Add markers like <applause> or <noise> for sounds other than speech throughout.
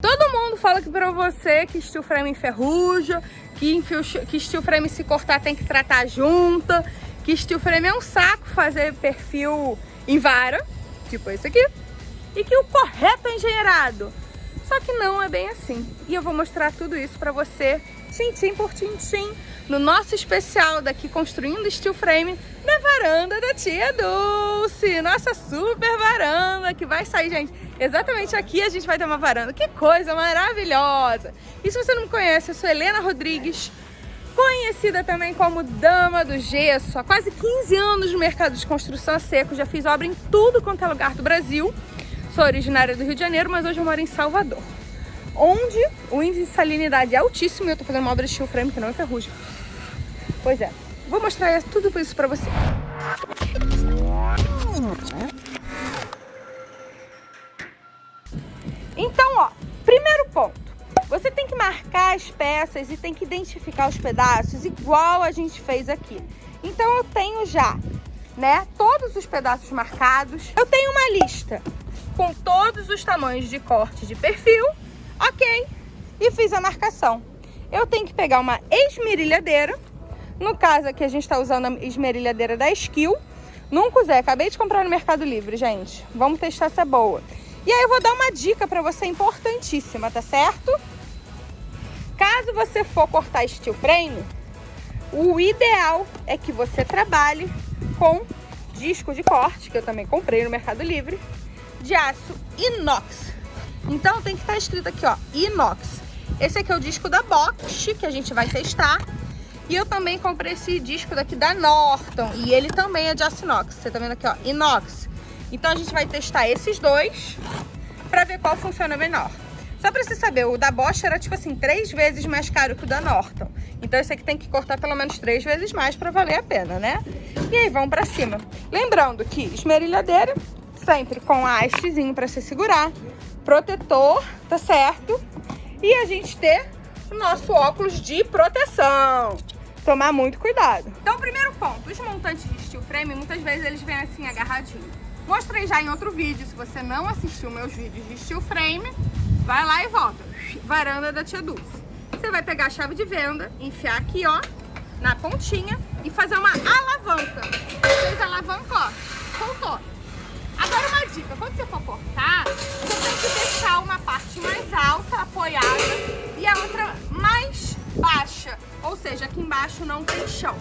Todo mundo fala que pra você que steel frame enferruja, que, que steel frame se cortar tem que tratar junto, que steel frame é um saco fazer perfil em vara, tipo esse aqui, e que o correto é engenheirado. Só que não é bem assim. E eu vou mostrar tudo isso pra você, tintim por tintim, no nosso especial daqui Construindo Steel Frame na varanda da tia Dulce. Nossa super varanda que vai sair, gente. Exatamente aqui a gente vai ter uma varanda. Que coisa maravilhosa! E se você não me conhece, eu sou Helena Rodrigues, conhecida também como Dama do Gesso. Há quase 15 anos no mercado de construção a seco, já fiz obra em tudo quanto é lugar do Brasil. Sou originária do Rio de Janeiro, mas hoje eu moro em Salvador. Onde o índice de salinidade é altíssimo e eu tô fazendo uma obra de steel frame que não é ferrugem. Pois é, vou mostrar tudo isso pra você. Então, ó, primeiro ponto. Você tem que marcar as peças e tem que identificar os pedaços igual a gente fez aqui. Então eu tenho já, né, todos os pedaços marcados. Eu tenho uma lista com todos os tamanhos de corte de perfil, ok? E fiz a marcação. Eu tenho que pegar uma esmerilhadeira no caso aqui a gente está usando a esmerilhadeira da Skill. Nunca usei, acabei de comprar no Mercado Livre, gente. Vamos testar se é boa. E aí eu vou dar uma dica para você importantíssima, tá certo? Caso você for cortar steel frame, o ideal é que você trabalhe com disco de corte, que eu também comprei no Mercado Livre, de aço inox. Então tem que estar tá escrito aqui, ó, inox. Esse aqui é o disco da Bosch, que a gente vai testar. E eu também comprei esse disco daqui da Norton. E ele também é de aço inox. Você tá vendo aqui, ó, inox. Então a gente vai testar esses dois pra ver qual funciona melhor. Só pra você saber, o da Bosch era tipo assim, três vezes mais caro que o da Norton. Então esse aqui tem que cortar pelo menos três vezes mais pra valer a pena, né? E aí, vamos pra cima. Lembrando que esmerilhadeira, sempre com hastezinho pra se segurar. Protetor, tá certo? E a gente ter o nosso óculos de proteção tomar muito cuidado. Então, primeiro ponto, os montantes de steel frame, muitas vezes eles vêm assim agarradinhos. Mostrei já em outro vídeo, se você não assistiu meus vídeos de steel frame, vai lá e volta. Varanda da Tia Dulce. Você vai pegar a chave de venda, enfiar aqui, ó, na pontinha e fazer uma alavanca. Fez a alavanca, ó, soltou. Agora uma dica, quando você for cortar, você tem que deixar uma parte mais alta, apoiada, e a outra mais baixa ou seja, aqui embaixo não tem chão.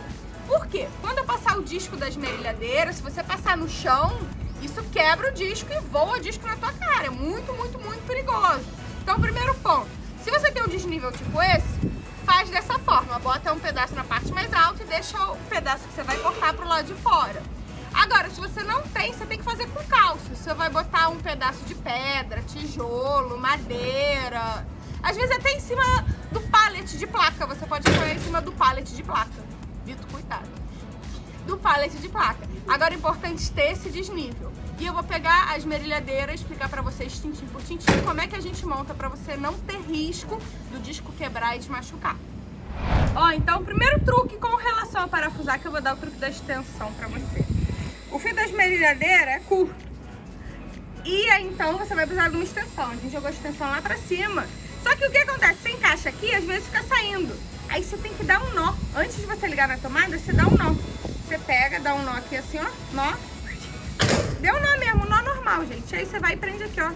Por quê? Quando eu passar o disco da esmerilhadeira, se você passar no chão, isso quebra o disco e voa o disco na tua cara. É muito, muito, muito perigoso. Então, primeiro ponto, se você tem um desnível tipo esse, faz dessa forma. Bota um pedaço na parte mais alta e deixa o pedaço que você vai cortar pro lado de fora. Agora, se você não tem, você tem que fazer com cálcio. Você vai botar um pedaço de pedra, tijolo, madeira, às vezes até em cima do pallet de placa. Você pode apoiar em cima do pallet de placa. Vitor, cuidado. Do pallet de placa. Agora é importante ter esse desnível. E eu vou pegar a esmerilhadeira e explicar pra vocês, tintim por tintim, como é que a gente monta pra você não ter risco do disco quebrar e te machucar. Ó, então o primeiro truque com relação a parafusar, que eu vou dar o truque da extensão pra você. O fio da esmerilhadeira é curto. E então, você vai precisar de uma extensão. A gente jogou a extensão lá pra cima só que o que acontece? Você encaixa aqui, às vezes fica saindo. Aí você tem que dar um nó. Antes de você ligar na tomada, você dá um nó. Você pega, dá um nó aqui assim, ó. Nó. Deu nó mesmo, nó normal, gente. Aí você vai e prende aqui, ó.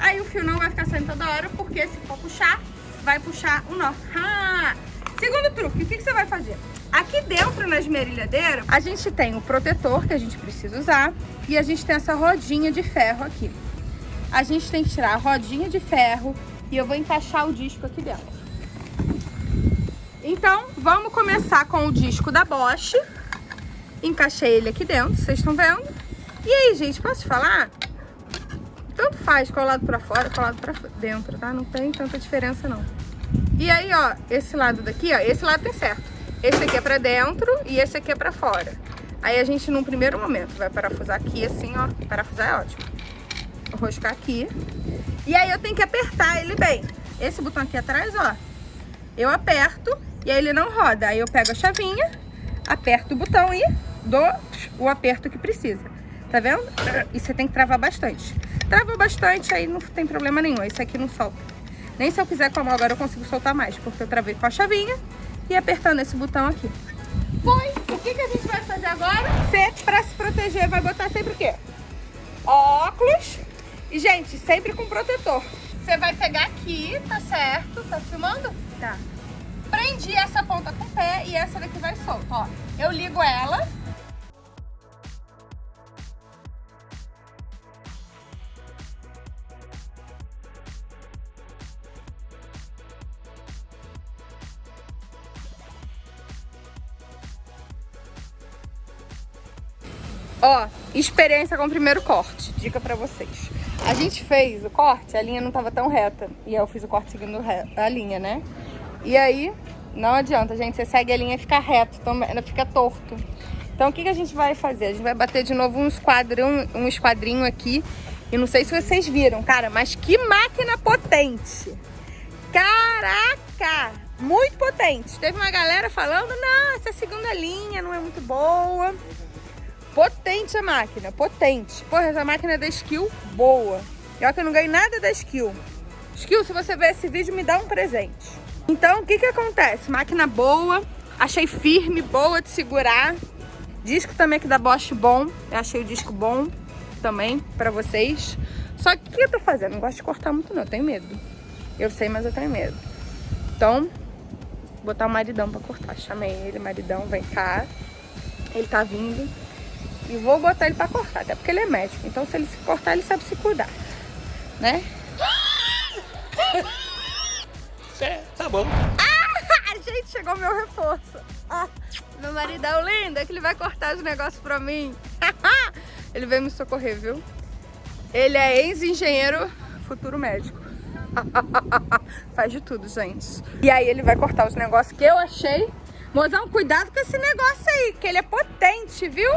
Aí o fio não vai ficar saindo toda hora, porque se for puxar, vai puxar o nó. Segundo truque, o que, que você vai fazer? Aqui dentro na esmerilhadeira, a gente tem o protetor que a gente precisa usar e a gente tem essa rodinha de ferro aqui a gente tem que tirar a rodinha de ferro e eu vou encaixar o disco aqui dentro. Então, vamos começar com o disco da Bosch. Encaixei ele aqui dentro, vocês estão vendo? E aí, gente, posso falar? Tanto faz colado pra fora, colado pra dentro, tá? Não tem tanta diferença, não. E aí, ó, esse lado daqui, ó, esse lado tem certo. Esse aqui é pra dentro e esse aqui é pra fora. Aí a gente, num primeiro momento, vai parafusar aqui assim, ó. Parafusar é ótimo roscar aqui. E aí eu tenho que apertar ele bem. Esse botão aqui atrás, ó, eu aperto e aí ele não roda. Aí eu pego a chavinha, aperto o botão e dou o aperto que precisa. Tá vendo? E você tem que travar bastante. Travou bastante, aí não tem problema nenhum. Esse aqui não solta. Nem se eu quiser como agora eu consigo soltar mais, porque eu travei com a chavinha e apertando esse botão aqui. Foi. O que, que a gente vai fazer agora? Você, pra se proteger, vai botar sempre o quê? Óculos. E, gente, sempre com protetor. Você vai pegar aqui, tá certo? Tá filmando? Tá. Prendi essa ponta com o pé e essa daqui vai solta, ó. Eu ligo ela Ó, experiência com o primeiro corte. Dica pra vocês. A gente fez o corte, a linha não tava tão reta. E eu fiz o corte seguindo a linha, né? E aí, não adianta, gente. Você segue a linha e fica reto, fica torto. Então, o que, que a gente vai fazer? A gente vai bater de novo um esquadrão, um esquadrinho aqui. E não sei se vocês viram, cara, mas que máquina potente! Caraca! Muito potente. Teve uma galera falando, não, essa segunda linha não é muito boa. Potente a máquina, potente. Porra, essa máquina é da Skill boa. E olha que eu não ganhei nada da Skill. Skill, se você ver esse vídeo, me dá um presente. Então, o que que acontece? Máquina boa, achei firme, boa de segurar. Disco também aqui da Bosch bom. Eu achei o disco bom também pra vocês. Só que o que eu tô fazendo? Não gosto de cortar muito não, eu tenho medo. Eu sei, mas eu tenho medo. Então, botar o maridão pra cortar. Chamei ele, maridão, vem cá. Ele tá vindo. E vou botar ele pra cortar, até porque ele é médico. Então se ele se cortar, ele sabe se cuidar. Né? É, tá bom. Ah, gente, chegou meu reforço. Ah, meu maridão lindo, é que ele vai cortar os negócios pra mim. <laughs> ele veio me socorrer, viu? Ele é ex-engenheiro, futuro médico. <laughs> Faz de tudo, gente. E aí ele vai cortar os negócios que eu achei. Mozão, cuidado com esse negócio aí, que ele é potente, viu?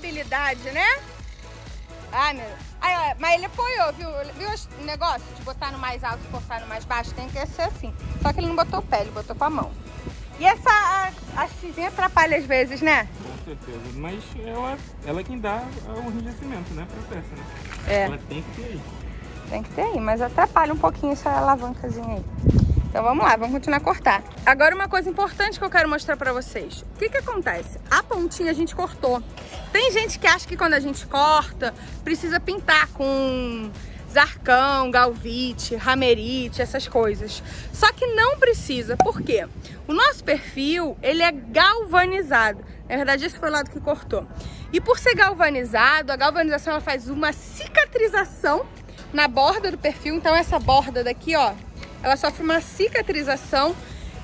Habilidade, né? Ai, meu... Ai, mas ele apoiou, viu? Viu o negócio de botar no mais alto e cortar no mais baixo? Tem que ser assim. Só que ele não botou o pé, ele botou com a mão. E essa hastezinha atrapalha às vezes, né? Com certeza. Mas ela, ela é quem dá o enrijecimento, né? Pra peça, né? É. Ela tem que ter aí. Tem que ter aí, mas atrapalha um pouquinho essa alavancazinha aí. Então vamos lá, vamos continuar a cortar. Agora uma coisa importante que eu quero mostrar pra vocês. O que que acontece? A pontinha a gente cortou. Tem gente que acha que quando a gente corta, precisa pintar com zarcão, galvite, ramerite, essas coisas. Só que não precisa, por quê? O nosso perfil, ele é galvanizado. Na verdade, esse foi o lado que cortou. E por ser galvanizado, a galvanização ela faz uma cicatrização na borda do perfil. Então essa borda daqui, ó, ela sofre uma cicatrização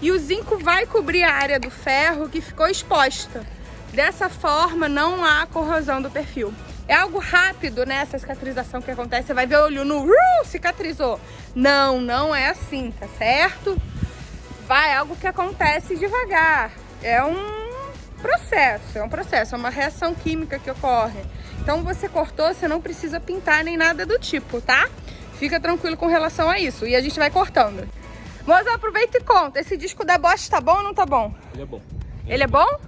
e o zinco vai cobrir a área do ferro que ficou exposta. Dessa forma, não há corrosão do perfil. É algo rápido, né? Essa cicatrização que acontece. Você vai ver o olho no... Uh, cicatrizou. Não, não é assim, tá certo? Vai, é algo que acontece devagar. É um processo, é um processo, é uma reação química que ocorre. Então você cortou, você não precisa pintar nem nada do tipo, tá? Fica tranquilo com relação a isso. E a gente vai cortando. Moça, aproveita e conta. Esse disco da Bosch tá bom ou não tá bom? Ele é bom. Ele, Ele é bom?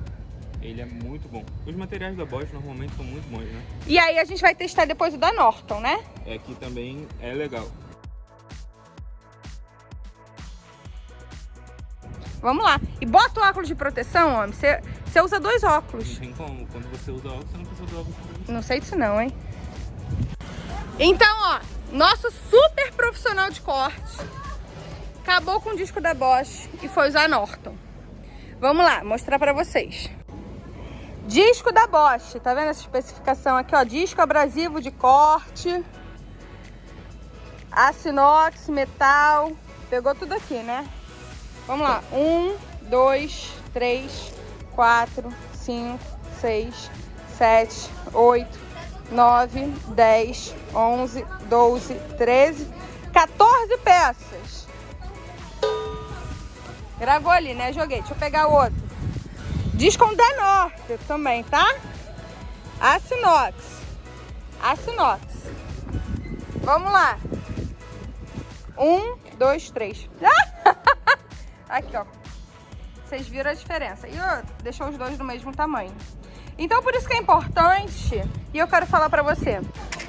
Ele é muito bom. Os materiais da Bosch normalmente são muito bons, né? E aí a gente vai testar depois o da Norton, né? É que também é legal. Vamos lá. E bota o óculos de proteção, homem. Você, você usa dois óculos. Não tem como. Quando você usa óculos, você não precisa do óculos de proteção. Não sei disso não, hein? Então, ó, nosso super profissional de corte acabou com o disco da Bosch e foi usar Norton. Vamos lá, mostrar pra vocês. Disco da Bosch, tá vendo essa especificação aqui, ó? Disco abrasivo de corte, aço inox, metal, pegou tudo aqui, né? Vamos lá, um, dois, três, quatro, cinco, seis, sete, oito, 9, 10, 11, 12, 13, 14 peças. Gravou ali, né? Joguei. Deixa eu pegar outro. Diz com Norte também, tá? Açinox. Açinox. Vamos lá. Um, dois, três. <laughs> Aqui, ó. Vocês viram a diferença. E ó, deixou os dois do mesmo tamanho. Então por isso que é importante, e eu quero falar pra você,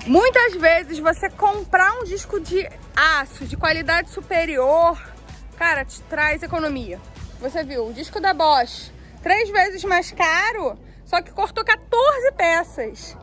muitas vezes você comprar um disco de aço de qualidade superior, cara, te traz economia. Você viu, o disco da Bosch, três vezes mais caro, só que cortou 14 peças.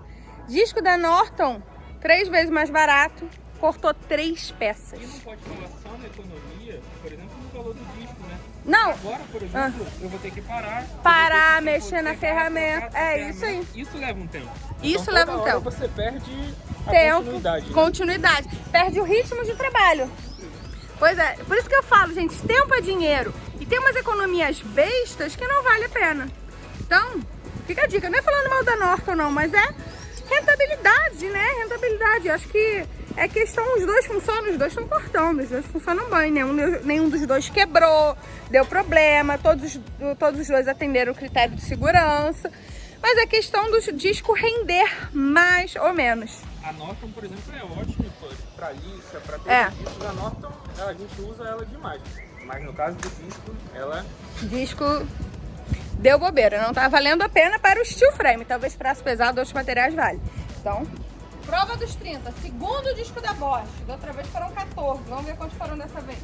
Disco da Norton, três vezes mais barato, cortou três peças. E não pode falar só na economia, por exemplo, no valor do disco, né? Não. Agora, por exemplo, ah. eu vou ter que parar. Parar, mexer na ferramenta. É isso aí. Isso leva um tempo. Isso então, leva um tempo. você perde a tempo, continuidade. Né? Continuidade. Perde o ritmo de trabalho. Pois é, por isso que eu falo, gente, tempo é dinheiro. E tem umas economias bestas que não vale a pena. Então, fica a dica. Não é falando mal da Norton, não, mas é rentabilidade, né? Rentabilidade. Eu acho que é questão, os dois funcionam, os dois estão cortando, os dois funcionam bem, nenhum, nenhum dos dois quebrou, deu problema, todos, todos os dois atenderam o critério de segurança. Mas é questão do disco render mais ou menos. A Norton, por exemplo, é ótima para lixa, para todos é. A Norton, a gente usa ela demais. Mas no caso do disco, ela... Disco deu bobeira, não tá valendo a pena para o steel frame. Talvez para aço pesado, outros materiais vale. Então, Prova dos 30, segundo disco da Bosch. Da outra vez foram 14. Vamos ver quantos foram dessa vez.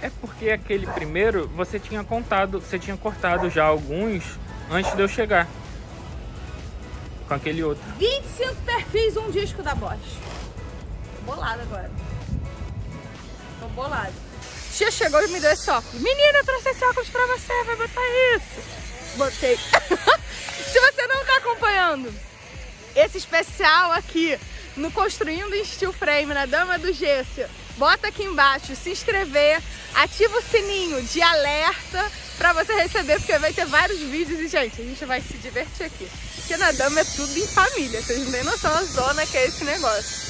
É porque aquele primeiro você tinha contado, você tinha cortado já alguns antes de eu chegar. Com aquele outro. 25 perfis, um disco da Bosch. Bolado agora. Tô bolado. Tia chegou e me deu esse óculos. Menina, eu trouxe esse óculos pra você, vai botar isso. Botei. <laughs> Se você não tá acompanhando esse especial aqui no Construindo em Steel Frame, na Dama do Gesso, bota aqui embaixo, se inscrever, ativa o sininho de alerta pra você receber, porque vai ter vários vídeos e, gente, a gente vai se divertir aqui. Porque na Dama é tudo em família, vocês não têm noção da zona que é esse negócio.